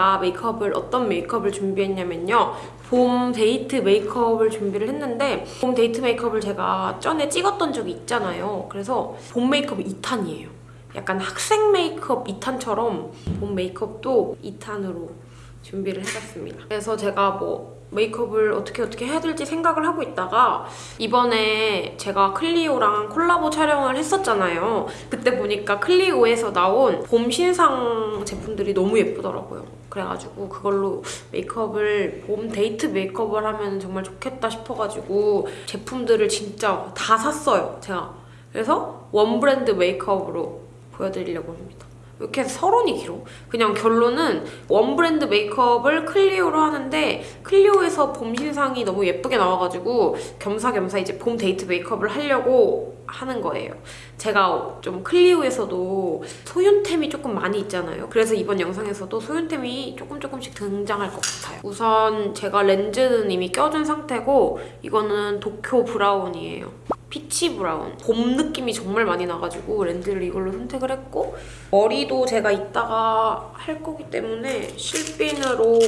제가 메이크업을 어떤 메이크업을 준비했냐면요. 봄 데이트 메이크업을 준비를 했는데 봄 데이트 메이크업을 제가 전에 찍었던 적이 있잖아요. 그래서 봄 메이크업 2탄이에요. 약간 학생 메이크업 2탄처럼 봄 메이크업도 2탄으로 준비를 해봤습니다. 그래서 제가 뭐 메이크업을 어떻게 어떻게 해야 될지 생각을 하고 있다가 이번에 제가 클리오랑 콜라보 촬영을 했었잖아요. 그때 보니까 클리오에서 나온 봄 신상 제품들이 너무 예쁘더라고요. 그래가지고 그걸로 메이크업을 봄 데이트 메이크업을 하면 정말 좋겠다 싶어가지고 제품들을 진짜 다 샀어요. 제가. 그래서 one 브랜드 메이크업으로 보여드리려고 합니다. 왜 이렇게 서론이 길어? 그냥 결론은 one 브랜드 메이크업을 클리오로 하는데 클리오에서 봄 신상이 너무 예쁘게 나와가지고 겸사겸사 이제 봄 데이트 메이크업을 하려고 하는 거예요. 제가 좀 클리오에서도 소윤템이 조금 많이 있잖아요. 그래서 이번 영상에서도 소윤템이 조금 조금씩 등장할 것 같아요. 우선 제가 렌즈는 이미 껴준 상태고 이거는 도쿄 브라운이에요. 피치 브라운. 봄 느낌이 정말 많이 나가지고 렌즈를 이걸로 선택을 했고 머리도 제가 이따가 할 거기 때문에 실핀으로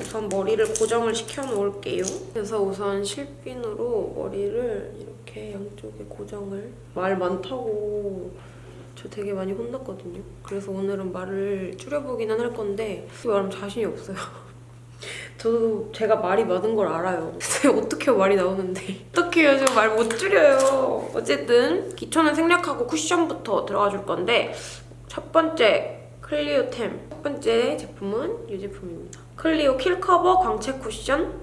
우선 머리를 고정을 시켜 놓을게요. 그래서 우선 실핀으로 머리를 이렇게 양쪽에 고정을. 말 많다고 저 되게 많이 혼났거든요. 그래서 오늘은 말을 줄여보기는 할 건데 말하면 자신이 없어요 저도 제가 말이 많은 걸 알아요. 근데 어떻게 말이 나오는데 어떻게 요즘 말 못 줄여요. 어쨌든 기초는 생략하고 쿠션부터 들어가 줄 건데 첫 번째 클리오템 첫 번째 제품은 이 제품입니다. 클리오 킬 커버 광채 쿠션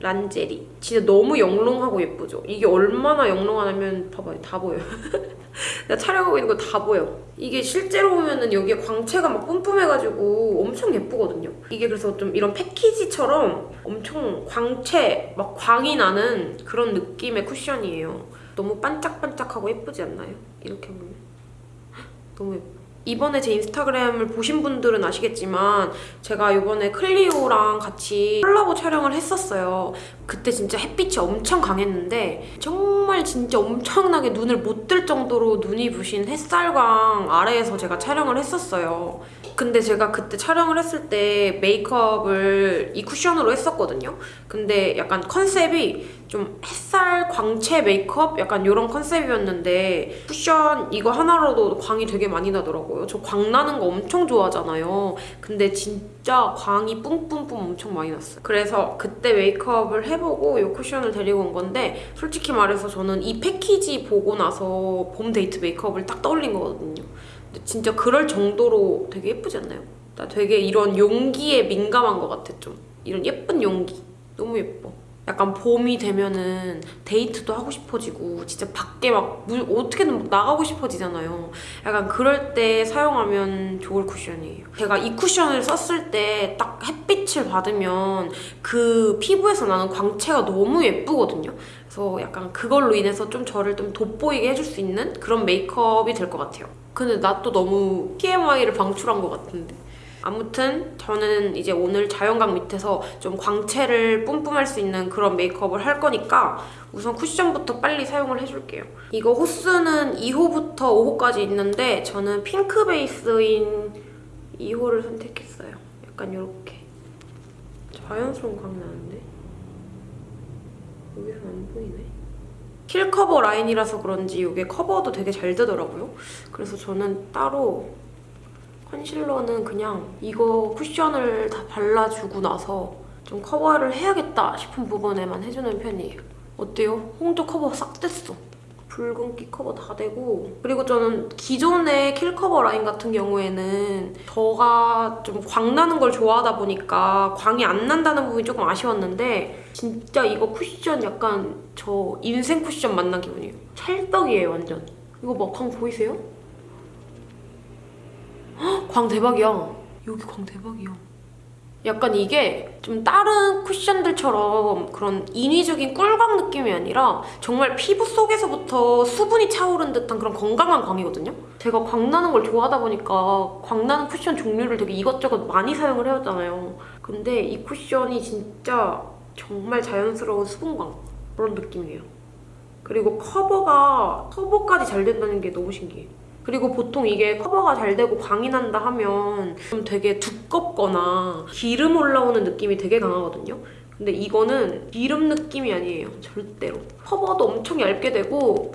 란제리 진짜 너무 영롱하고 예쁘죠? 이게 얼마나 영롱하냐면 봐봐요. 다 보여요. 내가 촬영하고 있는 거 다 보여 이게 실제로 보면은 여기에 광채가 막 뿜뿜해가지고 엄청 예쁘거든요. 이게 그래서 좀 이런 패키지처럼 엄청 광채 막 광이 나는 그런 느낌의 쿠션이에요. 너무 반짝반짝하고 예쁘지 않나요? 이렇게 보면. 너무 예뻐 이번에 제 인스타그램을 보신 분들은 아시겠지만 제가 이번에 클리오랑 같이 콜라보 촬영을 했었어요. 그때 진짜 햇빛이 엄청 강했는데 정말 진짜 엄청나게 눈을 못 뜰 정도로 눈이 부신 햇살광 아래에서 제가 촬영을 했었어요. 근데 제가 그때 촬영을 했을 때 메이크업을 이 쿠션으로 했었거든요. 근데 약간 컨셉이 좀 햇살 광채 메이크업? 약간 이런 컨셉이었는데 쿠션 이거 하나로도 광이 되게 많이 나더라고요. 저 광 나는 거 엄청 좋아하잖아요. 근데 진짜 광이 뿜뿜뿜 엄청 많이 났어요. 그래서 그때 메이크업을 해보고 이 쿠션을 데리고 온 건데 솔직히 말해서 저는 이 패키지 보고 나서 봄 데이트 메이크업을 딱 떠올린 거거든요. 진짜 그럴 정도로 되게 예쁘지 않나요? 나 되게 이런 용기에 민감한 것 같아 좀. 이런 예쁜 용기. 너무 예뻐. 약간 봄이 되면은 데이트도 하고 싶어지고 진짜 밖에 막 물, 어떻게든 막 나가고 싶어지잖아요. 약간 그럴 때 사용하면 좋을 쿠션이에요. 제가 이 쿠션을 썼을 때 딱 햇빛을 받으면 그 피부에서 나는 광채가 너무 예쁘거든요. 그래서 약간 그걸로 인해서 좀 저를 좀 돋보이게 해줄 수 있는 그런 메이크업이 될 것 같아요. 근데 나 또 너무 TMI를 방출한 것 같은데. 아무튼 저는 이제 오늘 자연광 밑에서 좀 광채를 뿜뿜할 수 있는 그런 메이크업을 할 거니까 우선 쿠션부터 빨리 사용을 해줄게요. 이거 호스는 2호부터 5호까지 있는데 저는 핑크 베이스인 2호를 선택했어요. 약간 이렇게 자연스러운 광 나는데? 여기서 안 보이네. 킬 커버 라인이라서 그런지 이게 커버도 되게 잘 되더라고요. 그래서 저는 따로 컨실러는 그냥 이거 쿠션을 다 발라주고 나서 좀 커버를 해야겠다 싶은 부분에만 해주는 편이에요. 어때요? 홍조 커버 싹 됐어. 붉은기 커버 다 되고 그리고 저는 기존의 킬 커버 라인 같은 경우에는 저가 좀 광나는 걸 좋아하다 보니까 광이 안 난다는 부분이 조금 아쉬웠는데 진짜 이거 쿠션 약간 저 인생 쿠션 만난 기분이에요. 찰떡이에요 완전. 이거 막 광 보이세요? 광 대박이야. 여기 광 대박이야. 약간 이게 좀 다른 쿠션들처럼 그런 인위적인 꿀광 느낌이 아니라 정말 피부 속에서부터 수분이 차오른 듯한 그런 건강한 광이거든요? 제가 광 나는 걸 좋아하다 보니까 광 나는 쿠션 종류를 되게 이것저것 많이 사용을 해왔잖아요. 근데 이 쿠션이 진짜 정말 자연스러운 수분광 그런 느낌이에요. 그리고 커버가 커버까지 잘 된다는 게 너무 신기해. 그리고 보통 이게 커버가 잘 되고 광이 난다 하면 좀 되게 두껍거나 기름 올라오는 느낌이 되게 강하거든요. 근데 이거는 기름 느낌이 아니에요. 절대로. 커버도 엄청 얇게 되고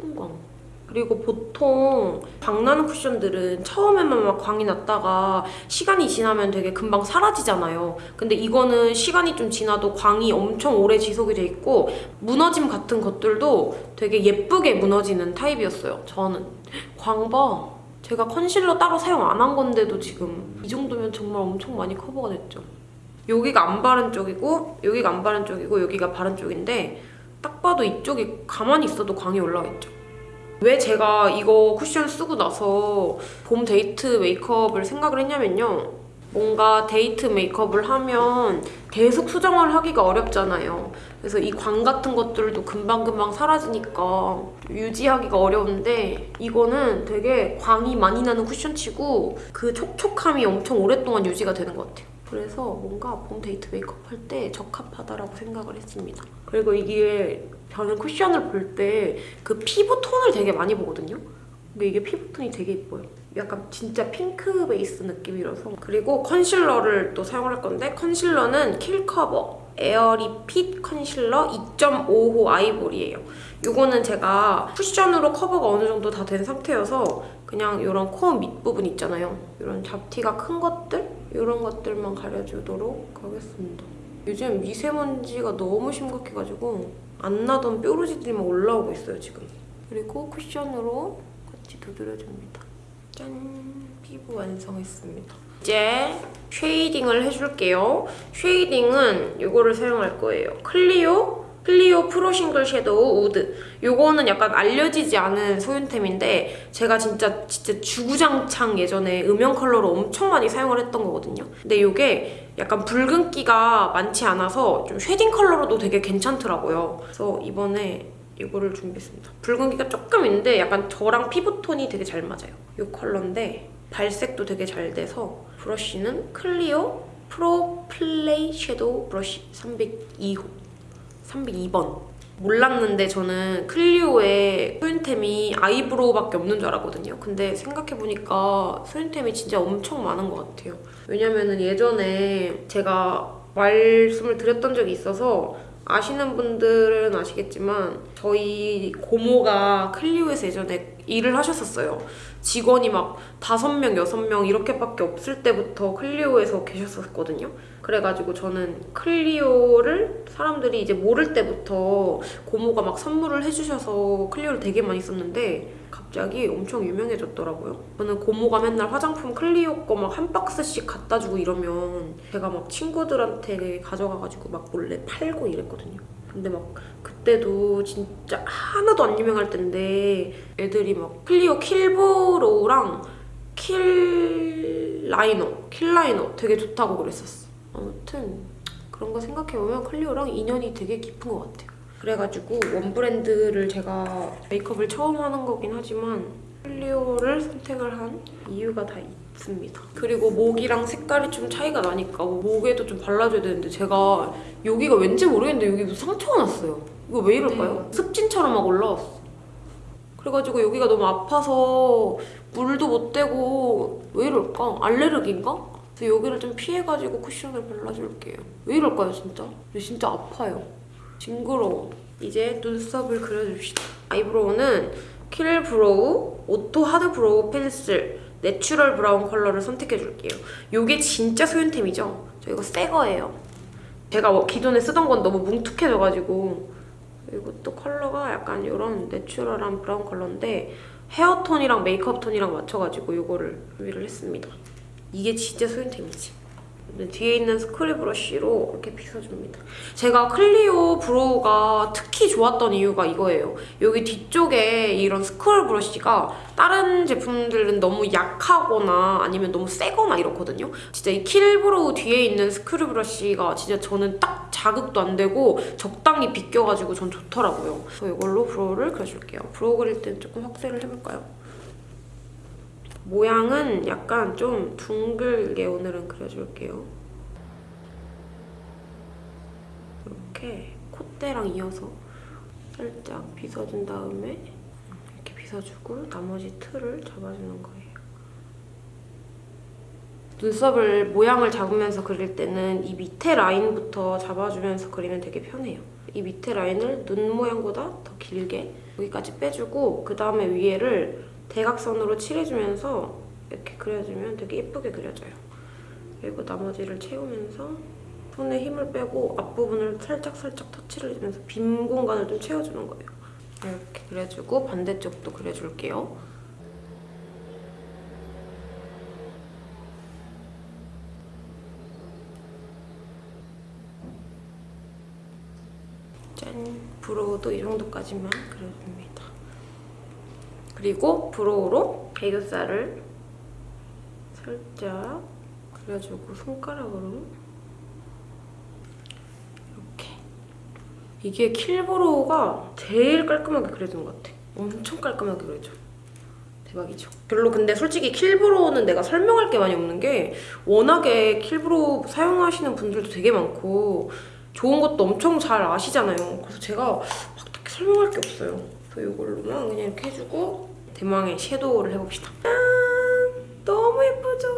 순광. 그리고 보통 광나는 쿠션들은 처음에만 막 광이 났다가 시간이 지나면 되게 금방 사라지잖아요. 근데 이거는 시간이 좀 지나도 광이 엄청 오래 지속이 돼 있고 무너짐 같은 것들도 되게 예쁘게 무너지는 타입이었어요. 저는. 광봐. 제가 컨실러 따로 사용 안 한 건데도 지금 이 정도면 정말 엄청 많이 커버가 됐죠. 여기가 안 바른 쪽이고 여기가 안 바른 쪽이고 여기가 바른 쪽인데 딱 봐도 이쪽이 가만히 있어도 광이 올라와 있죠. 왜 제가 이거 쿠션 쓰고 나서 봄 데이트 메이크업을 생각을 했냐면요. 뭔가 데이트 메이크업을 하면 계속 수정을 하기가 어렵잖아요. 그래서 이 광 같은 것들도 금방금방 사라지니까 유지하기가 어려운데 이거는 되게 광이 많이 나는 쿠션치고 그 촉촉함이 엄청 오랫동안 유지가 되는 것 같아요. 그래서 뭔가 봄 데이트 메이크업 할 때 적합하다라고 생각을 했습니다. 그리고 이게 저는 쿠션을 볼 때 그 피부 톤을 되게 많이 보거든요. 근데 이게 피부 톤이 되게 예뻐요. 약간 진짜 핑크 베이스 느낌이라서 그리고 컨실러를 또 사용할 건데 컨실러는 킬커버 에어리핏 컨실러 2.5호 아이보리예요. 이거는 제가 쿠션으로 커버가 어느 정도 다 된 상태여서 그냥 이런 코 밑부분 있잖아요. 이런 잡티가 큰 것들? 이런 것들만 가려주도록 하겠습니다. 요즘 미세먼지가 너무 심각해가지고 안 나던 뾰루지들이 막 올라오고 있어요, 지금. 그리고 쿠션으로 같이 두드려줍니다. 짠! 피부 완성했습니다. 이제 shading을 해줄게요. shading은 이거를 사용할 거예요. 클리오 클리오 프로 싱글 섀도우 우드 요거는 약간 알려지지 않은 소윤템인데 제가 진짜 진짜 주구장창 예전에 음영 컬러로 엄청 많이 사용을 했던 거거든요. 근데 요게 약간 붉은기가 많지 않아서 좀 shading 컬러로도 되게 괜찮더라고요. 그래서 이번에 이거를 준비했습니다. 붉은기가 조금 있는데 약간 저랑 피부톤이 되게 잘 맞아요. 이 컬러인데 발색도 되게 잘 돼서 브러쉬는 클리오 프로 플레이 섀도우 브러쉬 302호 302번 몰랐는데 저는 클리오의 소윤템이 아이브로우밖에 없는 줄 알았거든요. 근데 생각해보니까 소윤템이 진짜 엄청 많은 것 같아요. 왜냐면은 예전에 제가 말씀을 드렸던 적이 있어서 아시는 분들은 아시겠지만 저희 고모가 클리오에서 예전에 일을 하셨었어요. 직원이 막 다섯 명, 여섯 명 이렇게밖에 없을 때부터 클리오에서 계셨었거든요. 그래가지고 저는 클리오를 사람들이 이제 모를 때부터 고모가 막 선물을 해주셔서 클리오를 되게 많이 썼는데 갑자기 엄청 유명해졌더라고요. 저는 고모가 맨날 화장품 클리오 거 막 한 박스씩 갖다 주고 이러면 제가 막 친구들한테 가져가가지고 막 몰래 팔고 이랬거든요. 근데 막 그때도 진짜 하나도 안 유명할 텐데 애들이 막 클리오 킬브로우랑 킬 라이너, 킬 라이너 되게 좋다고 그랬었어. 아무튼 그런 거 생각해보면 클리오랑 인연이 되게 깊은 것 같아요. 그래가지고 one 브랜드를 제가 메이크업을 처음 하는 거긴 하지만 클리오를 선택을 한 이유가 다 있습니다. 그리고 목이랑 색깔이 좀 차이가 나니까 목에도 좀 발라줘야 되는데 제가 여기가 왠지 모르겠는데 여기 무슨 상처가 났어요. 이거 왜 이럴까요? 습진처럼 막 올라왔어. 그래가지고 여기가 너무 아파서 물도 못 대고 왜 이럴까? 알레르기인가? 그래서 여기를 좀 피해가지고 쿠션을 발라줄게요. 왜 이럴까요, 진짜? 근데 진짜 아파요. 징그러워. 이제 눈썹을 그려줍시다. eyebrow는 킬 브로우, 오토 하드 브로우 펜슬, 내추럴 브라운 컬러를 선택해줄게요. 이게 진짜 소윤템이죠? 저 이거 새 거예요. 제가 뭐 기존에 쓰던 건 너무 뭉툭해져가지고 이것도 컬러가 약간 이런 내추럴한 브라운 컬러인데 헤어톤이랑 메이크업 톤이랑 맞춰가지고 이거를 준비를 했습니다. 이게 진짜 소윤템이지. 네, 뒤에 있는 스크류 브러쉬로 이렇게 빗어줍니다. 제가 클리오 brow가 특히 좋았던 이유가 이거예요. 여기 뒤쪽에 이런 스크류 브러쉬가 다른 제품들은 너무 약하거나 아니면 너무 세거나 이렇거든요. 진짜 이 킬브로우 뒤에 있는 스크류 브러쉬가 진짜 저는 딱 자극도 안 되고 적당히 빗겨가지고 전 좋더라고요. 그래서 이걸로 brow를 그려줄게요. brow 그릴 때는 조금 확대를 해볼까요? 모양은 약간 좀 둥글게 오늘은 그려줄게요. 이렇게 콧대랑 이어서 살짝 빗어준 다음에 이렇게. 빗어주고 나머지 틀을 잡아주는 거예요. 눈썹을 모양을 잡으면서 그릴 때는 이 밑에 라인부터 잡아주면서 그리면 되게 편해요. 이 밑에 라인을 눈 모양보다 더 길게 여기까지 빼주고 그 다음에 위에를 대각선으로 칠해주면서 이렇게 그려주면 되게 예쁘게 그려져요. 그리고 나머지를 채우면서 손에 힘을 빼고 앞부분을 살짝살짝 터치를 해주면서 빈 공간을 좀 채워주는 거예요. 이렇게 그려주고 반대쪽도 그려줄게요. 짠! 브로우도 이 정도까지만 그려줍니다. 그리고 brow로 애교살을 살짝 그려주고 손가락으로 이렇게 이게 Kill Brow가 제일 깔끔하게 그려진 것 같아. 엄청 깔끔하게 그려져. 대박이죠. 별로 근데 솔직히 Kill Brow는 내가 설명할 게 많이 없는 게 워낙에 Kill Brow 사용하시는 분들도 되게 많고 좋은 것도 엄청 잘 아시잖아요. 그래서 제가 막 딱히 설명할 게 없어요. 그래서 이걸로만 그냥 이렇게 해주고 대망의 섀도우를 해봅시다. 짠! 너무 예쁘죠?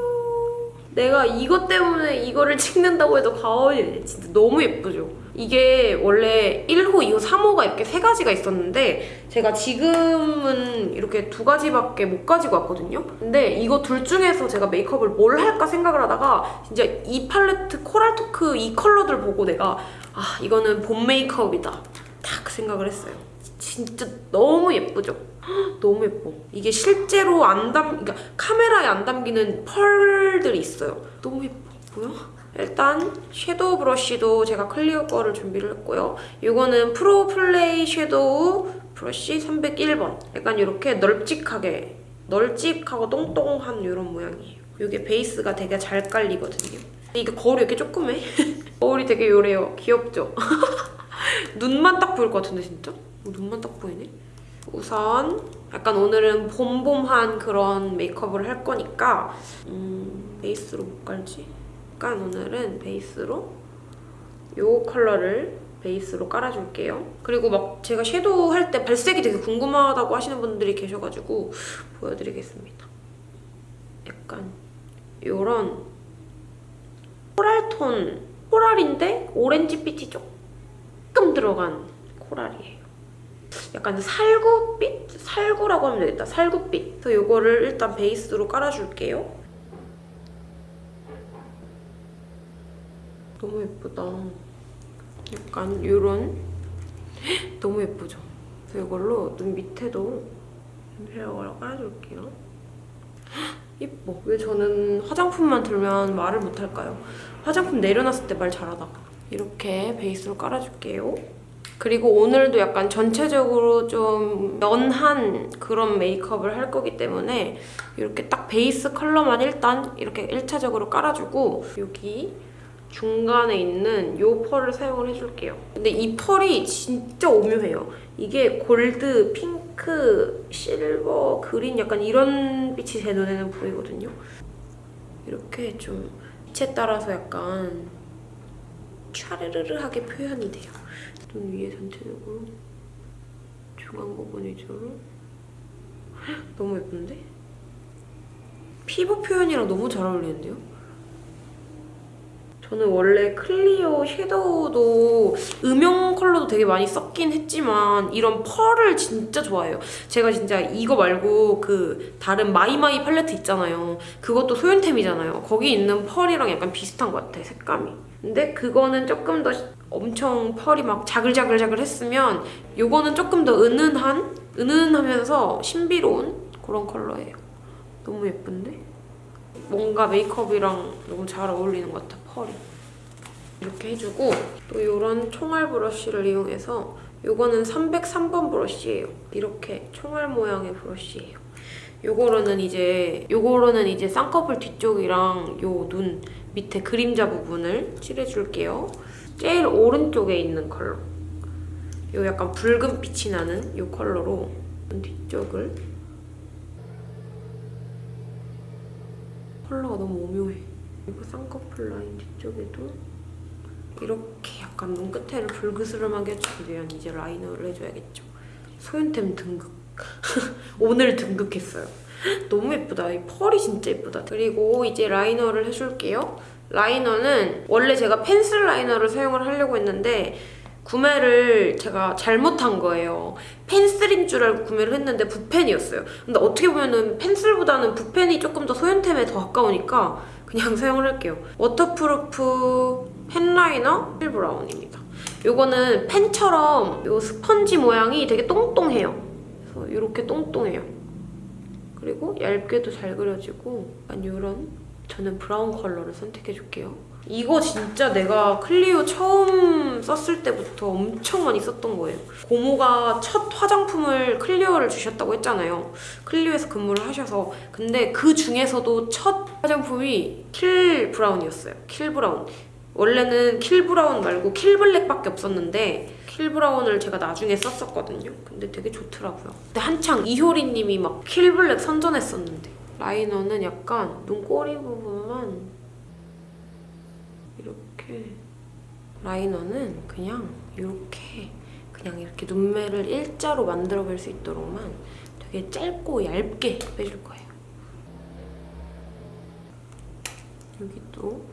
내가 이것 때문에 이거를 찍는다고 해도 과언이. 진짜 너무 예쁘죠? 이게 원래 1호, 2호, 3호가 이렇게 세 가지가 있었는데 제가 지금은 이렇게 두 가지밖에 못 가지고 왔거든요? 근데 이거 둘 중에서 제가 메이크업을 뭘 할까 생각을 하다가 진짜 이 팔레트 코랄토크 이 컬러들 보고 내가 아 이거는 봄 메이크업이다 딱 생각을 했어요. 진짜 너무 예쁘죠? 헉, 너무 예뻐. 이게 실제로 안 담, 그러니까 카메라에 안 담기는 펄들이 있어요. 너무 예뻐. 뭐야? 일단 섀도우 브러쉬도 제가 클리오 거를 준비를 했고요. 이거는 Pro Play Shadow Brush 301번. 약간 이렇게 널찍하게, 널찍하고 똥똥한 이런 모양이에요. 이게 베이스가 되게 잘 깔리거든요. 이게 거울이 이렇게 조그매? 거울이 되게 요래요. 귀엽죠? 눈만 딱 보일 것 같은데 진짜? 어, 눈만 딱 보이네? 우선 약간 오늘은 봄봄한 그런 메이크업을 할 거니까 음, 베이스로 뭐 깔지? 약간 오늘은 베이스로 이 컬러를 베이스로 깔아줄게요. 그리고 막 제가 섀도우 할 때 발색이 되게 궁금하다고 하시는 분들이 계셔가지고 보여드리겠습니다. 약간 이런 coral톤, coral인데 오렌지 빛이 조금 들어간 coral이에요. 약간 살구빛? 살구라고 하면 되겠다. 살구빛. 그래서 이거를 일단 베이스로 깔아줄게요. 너무 예쁘다. 약간 이런 너무 예쁘죠? 그래서 이걸로 눈 밑에도 섀도우를 깔아줄게요. 예뻐. 왜 저는 화장품만 들면 말을 못할까요? 화장품 내려놨을 때 말 잘하다가. 이렇게 베이스로 깔아줄게요. 그리고 오늘도 약간 전체적으로 좀 연한 그런 메이크업을 할 거기 때문에 이렇게 딱 베이스 컬러만 일단 이렇게 1차적으로 깔아주고 여기 중간에 있는 이 펄을 사용을 해줄게요. 근데 이 펄이 진짜 오묘해요. 이게 골드, 핑크, 실버, 그린 약간 이런 빛이 제 눈에는 보이거든요. 이렇게 좀 빛에 따라서 약간 촤르르르하게 표현이 돼요. 눈 위에 전체적으로 중앙 부분 위주로 너무 예쁜데? 피부 표현이랑 너무 잘 어울리는데요? 저는 원래 클리오 섀도우도 음영 컬러도 되게 많이 썼긴 했지만 이런 펄을 진짜 좋아해요. 제가 진짜 이거 말고 그 다른 마이마이 팔레트 있잖아요. 그것도 소윤템이잖아요. 거기 있는 펄이랑 약간 비슷한 것 같아, 색감이. 근데 그거는 조금 더 엄청 펄이 막 자글자글자글 했으면 이거는 조금 더 은은한, 은은하면서 신비로운 그런 컬러예요. 너무 예쁜데? 뭔가 메이크업이랑 너무 잘 어울리는 것 같아, 펄이. 이렇게 해주고 또 이런 총알 브러쉬를 이용해서 이거는 303번 브러쉬예요. 이렇게 총알 모양의 브러쉬예요. 요거로는 이제 요거로는 이제 쌍꺼풀 뒤쪽이랑 요 눈 밑에 그림자 부분을 칠해줄게요. 제일 오른쪽에 있는 컬러. 요 약간 붉은 빛이 나는 요 컬러로 눈 뒤쪽을 컬러가 너무 오묘해. 그리고 쌍꺼풀 라인 뒤쪽에도 이렇게 약간 눈 끝에를 불그스름하게 해주기 위한 이제 라이너를 해줘야겠죠. 소윤템 등급. 오늘 등극했어요. 너무 예쁘다. 이 펄이 진짜 예쁘다. 그리고 이제 라이너를 해줄게요. 라이너는 원래 제가 펜슬 라이너를 사용을 하려고 했는데 구매를 제가 잘못한 거예요. 펜슬인 줄 알고 구매를 했는데 붓펜이었어요. 근데 어떻게 보면은 펜슬보다는 붓펜이 조금 더 소연템에 더 가까우니까 그냥 사용을 할게요. Waterproof Pen Liner Kill Brown입니다. 요거는 펜처럼 요 스펀지 모양이 되게 똥똥해요. 그래서 이렇게 똥똥해요. 그리고 얇게도 잘 그려지고 약간 이런 저는 브라운 컬러를 선택해줄게요. 이거 진짜 내가 클리오 처음 썼을 때부터 엄청 많이 썼던 거예요. 고모가 첫 화장품을 클리오를 주셨다고 했잖아요. 클리오에서 근무를 하셔서 근데 그 중에서도 첫 화장품이 Kill Brown이었어요. Kill Brown. 원래는 Kill Brown 말고 Kill Black밖에 없었는데 Kill Brown을 제가 나중에 썼었거든요. 근데 되게 좋더라고요. 근데 한창 이효리님이 막 Kill Black 선전했었는데 라이너는 약간 눈꼬리 부분만 이렇게 라이너는 그냥 이렇게 그냥 이렇게 눈매를 일자로 만들어볼 수 있도록만 되게 짧고 얇게 빼줄 거예요. 여기도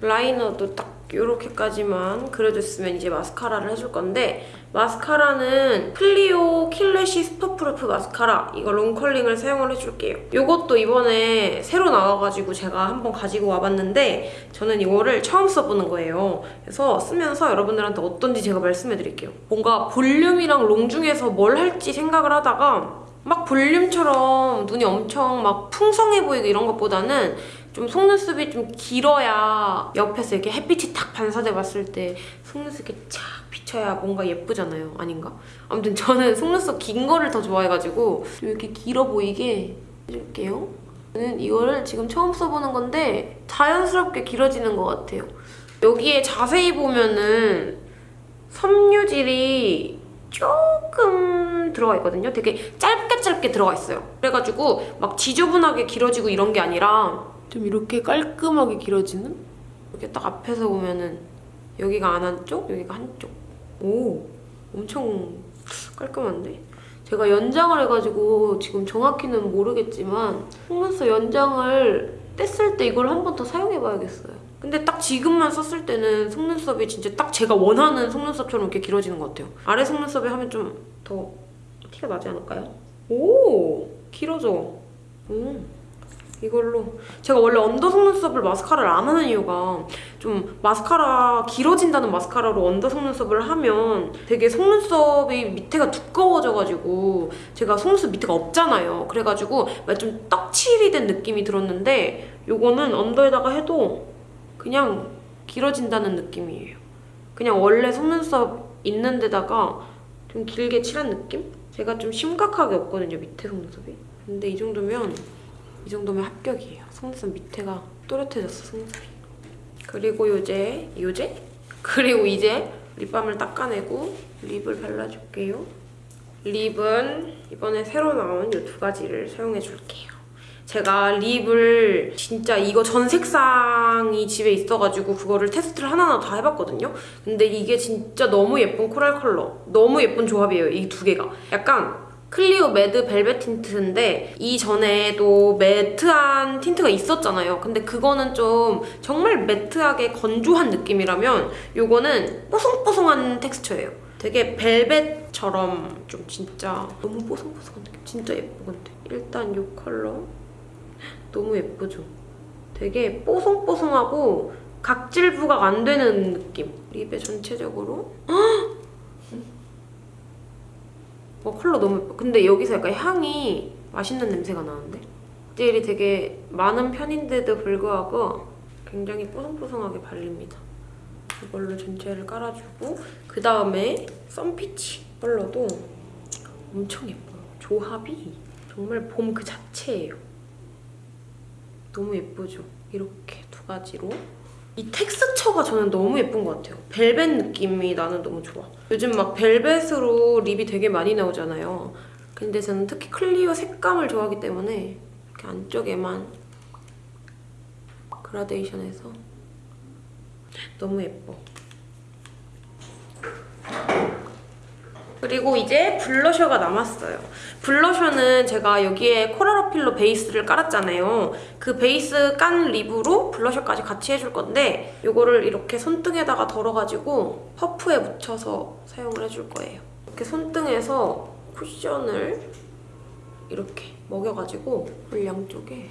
라이너도 딱 이렇게까지만 그려줬으면 이제 마스카라를 해줄 건데 마스카라는 클리오 Kill Lash Superproof Mascara 이거 long curling을 사용을 해줄게요. 이것도 이번에 새로 나와가지고 제가 한번 가지고 와봤는데 저는 이거를 처음 써보는 거예요. 그래서 쓰면서 여러분들한테 어떤지 제가 말씀해드릴게요. 뭔가 볼륨이랑 long 중에서 뭘 할지 생각을 하다가 막 볼륨처럼 눈이 엄청 막 풍성해 보이고 이런 것보다는 좀 속눈썹이 좀 길어야 옆에서 이렇게 햇빛이 탁 반사돼 봤을 때 속눈썹이 쫙 비쳐야 뭔가 예쁘잖아요. 아닌가? 아무튼 저는 속눈썹 긴 거를 더 좋아해가지고 좀 이렇게 길어 보이게 해줄게요. 저는 이거를 지금 처음 써보는 건데 자연스럽게 길어지는 것 같아요. 여기에 자세히 보면은 섬유질이 조금 들어가 있거든요. 되게 짧게 짧게 들어가 있어요. 그래가지고 막 지저분하게 길어지고 이런 게 아니라 좀 이렇게 깔끔하게 길어지는? 이렇게 딱 앞에서 보면은 여기가 안 한쪽, 여기가 한쪽. 오, 엄청 깔끔한데? 제가 연장을 해가지고 지금 정확히는 모르겠지만 속눈썹 연장을 뗐을 때 이걸 한 번 더 사용해봐야겠어요. 근데 딱 지금만 썼을 때는 속눈썹이 진짜 딱 제가 원하는 속눈썹처럼 이렇게 길어지는 것 같아요. 아래 속눈썹에 하면 좀 더 티가 나지 않을까요? 오! 길어져. 음. 이걸로. 제가 원래 under 속눈썹을 마스카라를 안 하는 이유가 좀 마스카라 길어진다는 마스카라로 under 속눈썹을 하면 되게 속눈썹이 밑에가 두꺼워져가지고 제가 속눈썹 밑에가 없잖아요. 그래가지고 좀 떡칠이 된 느낌이 들었는데 요거는 under에다가 해도 그냥 길어진다는 느낌이에요. 그냥 원래 속눈썹 있는 데다가 좀 길게 칠한 느낌? 제가 좀 심각하게 없거든요 밑에 속눈썹이. 근데 이 정도면 이 정도면 합격이에요. 속눈썹 밑에가 또렷해졌어, 속눈썹이. 그리고 요제, 요제? 그리고 이제 립밤을 닦아내고 립을 발라줄게요. 립은 이번에 새로 나온 이 두 가지를 사용해줄게요. 제가 립을 진짜 이거 전 색상이 집에 있어가지고 그거를 테스트를 하나하나 다 해봤거든요. 근데 이게 진짜 너무 예쁜 coral 컬러. 너무 예쁜 조합이에요, 이 두 개가. 약간 클리오 Mad Velvet Tint인데 이전에도 매트한 틴트가 있었잖아요. 근데 그거는 좀 정말 매트하게 건조한 느낌이라면 이거는 뽀송뽀송한 텍스처예요. 되게 벨벳처럼 좀 진짜 너무 뽀송뽀송한 느낌. 진짜 예뻐 근데. 일단 이 컬러 너무 예쁘죠? 되게 뽀송뽀송하고 각질 부각 안 되는 느낌. 립의 전체적으로 어, 컬러 너무 예뻐. 근데 여기서 약간 향이 맛있는 냄새가 나는데? 젤이 되게 많은 편인데도 불구하고 굉장히 뽀송뽀송하게 발립니다. 이걸로 전체를 깔아주고 그 다음에 썬피치 컬러도 엄청 예뻐요. 조합이 정말 봄 그 자체예요. 너무 예쁘죠? 이렇게 두 가지로 이 텍스처가 저는 너무 예쁜 것 같아요. 벨벳 느낌이 나는 너무 좋아. 요즘 막 벨벳으로 립이 되게 많이 나오잖아요. 근데 저는 특히 클리오 색감을 좋아하기 때문에 이렇게 안쪽에만 그라데이션해서 너무 예뻐. 그리고 이제 블러셔가 남았어요. 블러셔는 제가 여기에 코랄 필로 베이스를 깔았잖아요. 그 베이스 깐 립으로 블러셔까지 같이 해줄 건데 이거를 이렇게 손등에다가 덜어가지고 퍼프에 묻혀서 사용을 해줄 거예요. 이렇게 손등에서 쿠션을 이렇게 먹여가지고 볼 양쪽에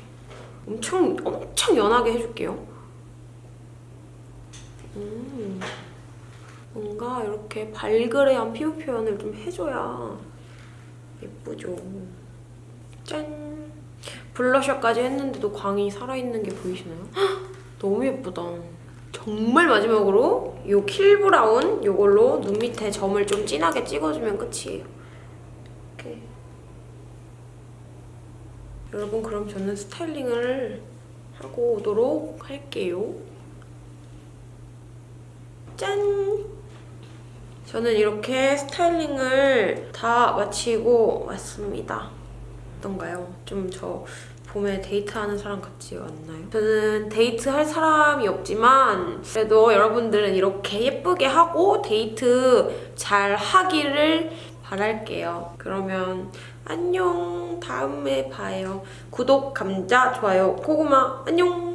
엄청 엄청 연하게 해줄게요. 음. 뭔가 이렇게 발그레한 피부 표현을 좀 해줘야 예쁘죠. 짠! 블러셔까지 했는데도 광이 살아있는 게 보이시나요? 헉! 너무 예쁘다. 정말 마지막으로 이 킬브라운 이걸로 눈 밑에 점을 좀 진하게 찍어주면 끝이에요. 이렇게. 여러분 그럼 저는 스타일링을 하고 오도록 할게요. 짠! 저는 이렇게 스타일링을 다 마치고 왔습니다. 어떤가요? 좀 저 봄에 데이트하는 사람 같지 않나요? 저는 데이트할 사람이 없지만 그래도 여러분들은 이렇게 예쁘게 하고 데이트 잘 하기를 바랄게요. 그러면 안녕 다음에 봐요. 구독, 감자, 좋아요, 고구마 안녕